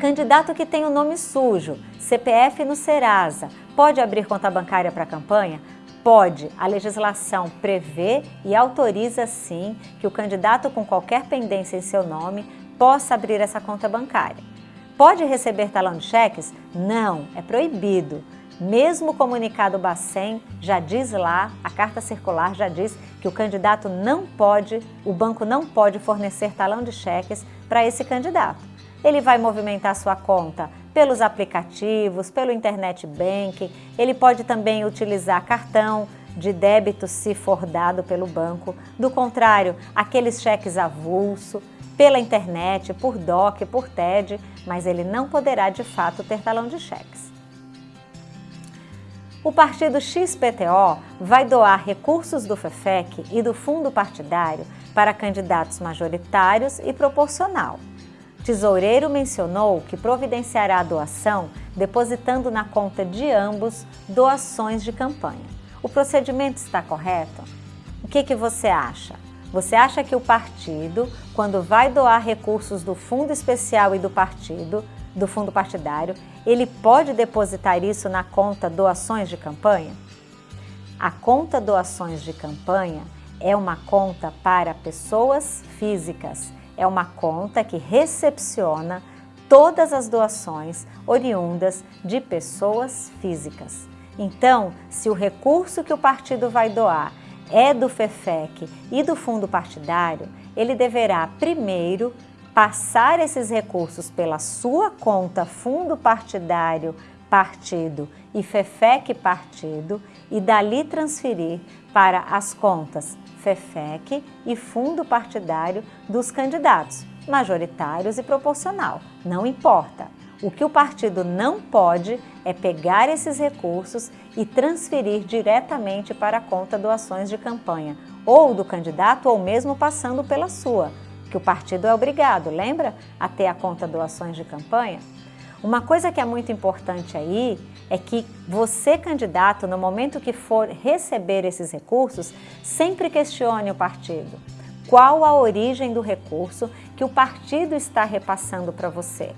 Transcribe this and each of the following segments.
Candidato que tem o nome sujo, CPF no Serasa, pode abrir conta bancária para a campanha? Pode. A legislação prevê e autoriza sim que o candidato com qualquer pendência em seu nome possa abrir essa conta bancária. Pode receber talão de cheques? Não, é proibido. Mesmo o comunicado Bacen já diz lá, a carta circular já diz que o candidato não pode, o banco não pode fornecer talão de cheques para esse candidato. Ele vai movimentar sua conta pelos aplicativos, pelo internet banking, ele pode também utilizar cartão de débito se for dado pelo banco, do contrário, aqueles cheques avulso, pela internet, por DOC, por TED, mas ele não poderá de fato ter talão de cheques. O partido XPTO vai doar recursos do FEFEC e do fundo partidário para candidatos majoritários e proporcional. Tesoureiro mencionou que providenciará a doação depositando na conta de ambos doações de campanha. O procedimento está correto? O que, que você acha? Você acha que o partido, quando vai doar recursos do fundo especial e do partido, do fundo partidário, ele pode depositar isso na conta doações de campanha? A conta doações de campanha é uma conta para pessoas físicas é uma conta que recepciona todas as doações oriundas de pessoas físicas. Então, se o recurso que o partido vai doar é do FEFEC e do fundo partidário, ele deverá primeiro passar esses recursos pela sua conta fundo partidário partido e FEFEC partido e dali transferir para as contas FEFEC e fundo partidário dos candidatos, majoritários e proporcional, não importa. O que o partido não pode é pegar esses recursos e transferir diretamente para a conta doações de campanha, ou do candidato ou mesmo passando pela sua, que o partido é obrigado, lembra? A ter a conta doações de campanha. Uma coisa que é muito importante aí é que você, candidato, no momento que for receber esses recursos, sempre questione o partido. Qual a origem do recurso que o partido está repassando para você?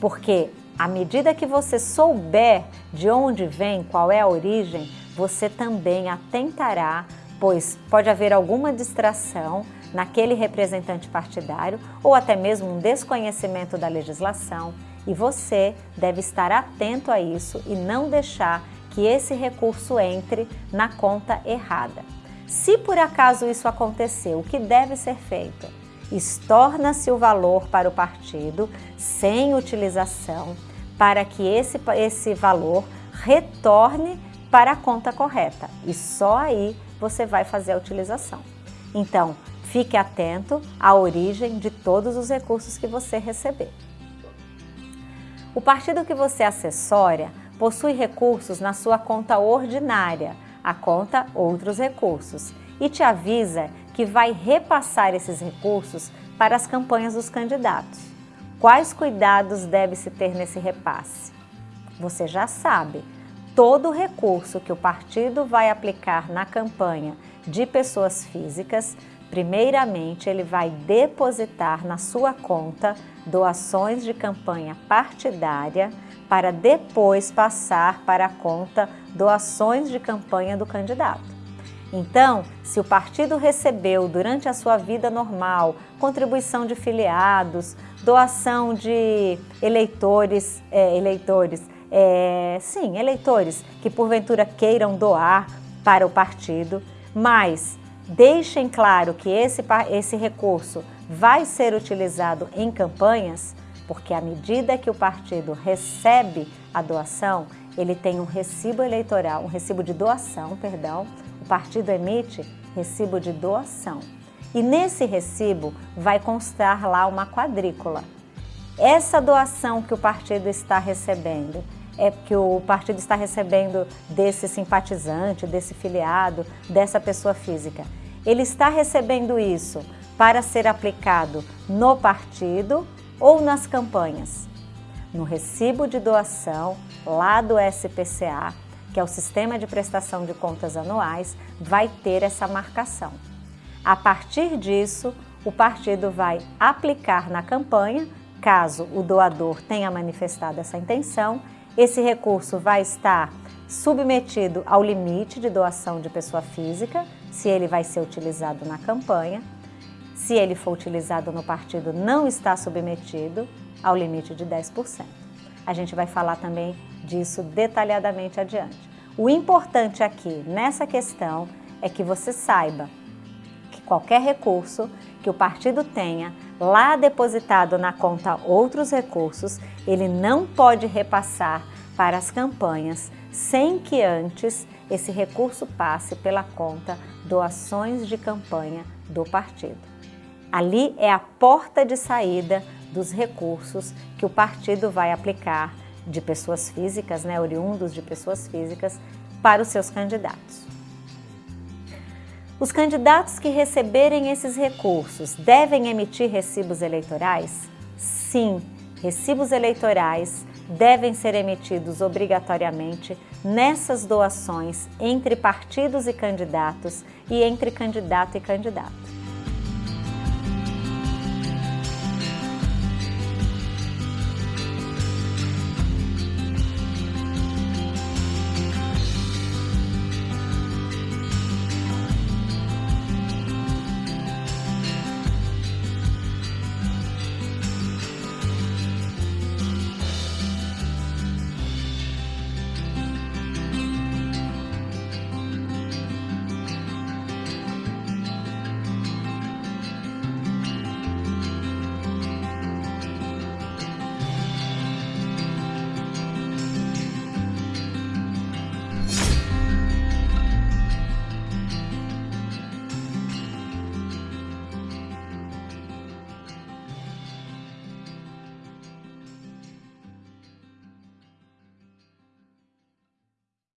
Porque à medida que você souber de onde vem, qual é a origem, você também atentará, pois pode haver alguma distração naquele representante partidário ou até mesmo um desconhecimento da legislação e você deve estar atento a isso e não deixar que esse recurso entre na conta errada. Se por acaso isso acontecer, o que deve ser feito? Estorna-se o valor para o partido sem utilização para que esse, esse valor retorne para a conta correta e só aí você vai fazer a utilização. Então, fique atento à origem de todos os recursos que você receber. O partido que você assessora possui recursos na sua conta ordinária, a conta Outros Recursos, e te avisa que vai repassar esses recursos para as campanhas dos candidatos. Quais cuidados deve-se ter nesse repasse? Você já sabe, todo recurso que o partido vai aplicar na campanha de pessoas físicas Primeiramente, ele vai depositar na sua conta doações de campanha partidária para depois passar para a conta doações de campanha do candidato. Então, se o partido recebeu durante a sua vida normal contribuição de filiados, doação de eleitores, é, eleitores, é, sim, eleitores que porventura queiram doar para o partido, mas deixem claro que esse, esse recurso vai ser utilizado em campanhas, porque à medida que o partido recebe a doação, ele tem um recibo eleitoral, um recibo de doação, perdão, o partido emite recibo de doação. E nesse recibo vai constar lá uma quadrícula. Essa doação que o partido está recebendo, é que o partido está recebendo desse simpatizante, desse filiado, dessa pessoa física. Ele está recebendo isso para ser aplicado no partido ou nas campanhas. No recibo de doação, lá do SPCA, que é o Sistema de Prestação de Contas Anuais, vai ter essa marcação. A partir disso, o partido vai aplicar na campanha caso o doador tenha manifestado essa intenção. Esse recurso vai estar submetido ao limite de doação de pessoa física, se ele vai ser utilizado na campanha. Se ele for utilizado no partido, não está submetido ao limite de 10%. A gente vai falar também disso detalhadamente adiante. O importante aqui nessa questão é que você saiba que qualquer recurso que o partido tenha lá depositado na conta outros recursos, ele não pode repassar para as campanhas sem que antes esse recurso passe pela conta doações de campanha do partido. Ali é a porta de saída dos recursos que o partido vai aplicar de pessoas físicas, né, oriundos de pessoas físicas, para os seus candidatos. Os candidatos que receberem esses recursos devem emitir recibos eleitorais? Sim, recibos eleitorais devem ser emitidos obrigatoriamente nessas doações entre partidos e candidatos e entre candidato e candidato.